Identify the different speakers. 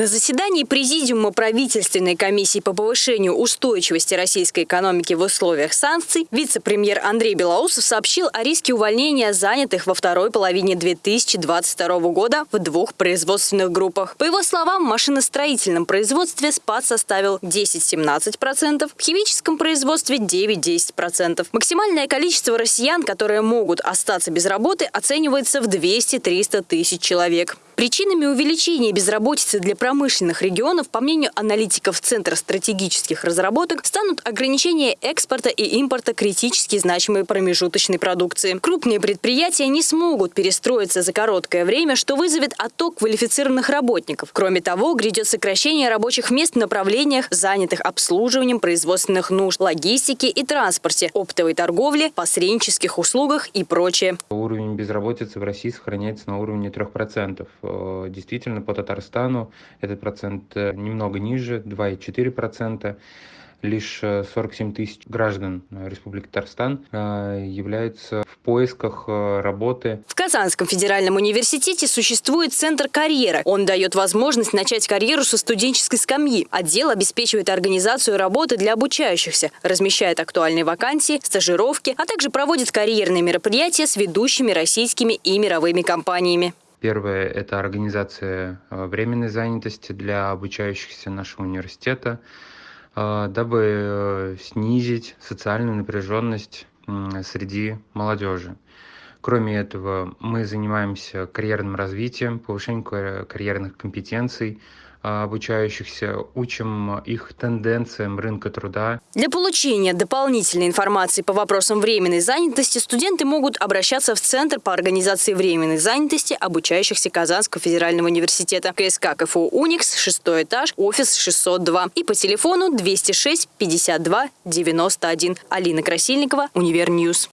Speaker 1: На заседании Президиума правительственной комиссии по повышению устойчивости российской экономики в условиях санкций вице-премьер Андрей Белоусов сообщил о риске увольнения занятых во второй половине 2022 года в двух производственных группах. По его словам, в машиностроительном производстве спад составил 10-17%, в химическом производстве 9-10%. Максимальное количество россиян, которые могут остаться без работы, оценивается в 200-300 тысяч человек. Причинами увеличения безработицы для промышленных регионов, по мнению аналитиков Центра стратегических разработок, станут ограничения экспорта и импорта критически значимой промежуточной продукции. Крупные предприятия не смогут перестроиться за короткое время, что вызовет отток квалифицированных работников. Кроме того, грядет сокращение рабочих мест в направлениях, занятых обслуживанием производственных нужд, логистике и транспорте, оптовой торговле, посреднических услугах и прочее.
Speaker 2: Уровень безработицы в России сохраняется на уровне 3%. Э, действительно, по Татарстану этот процент э, немного ниже, 2,4% лишь 47 э, тысяч граждан Республики Татарстан являются в поисках работы.
Speaker 1: В Казанском федеральном университете существует Центр карьеры. Он дает возможность начать карьеру со студенческой скамьи. Отдел обеспечивает организацию работы для обучающихся, размещает актуальные вакансии, стажировки, а также проводит карьерные мероприятия с ведущими российскими и мировыми компаниями.
Speaker 2: Первое – это организация э, временной занятости для обучающихся нашего университета, э, дабы э, снизить социальную напряженность среди молодежи. Кроме этого, мы занимаемся карьерным развитием, повышением карьерных компетенций, а, обучающихся, учим их тенденциям рынка труда.
Speaker 1: Для получения дополнительной информации по вопросам временной занятости студенты могут обращаться в Центр по организации временной занятости обучающихся Казанского федерального университета. КСК КФУ «Уникс», шестой этаж, офис 602 и по телефону 206 52 91. Алина Красильникова, Универ News.